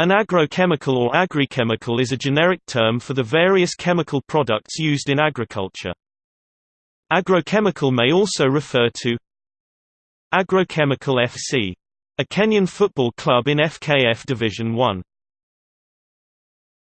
An agrochemical or agrichemical is a generic term for the various chemical products used in agriculture. Agrochemical may also refer to Agrochemical FC, a Kenyan football club in FKF Division 1.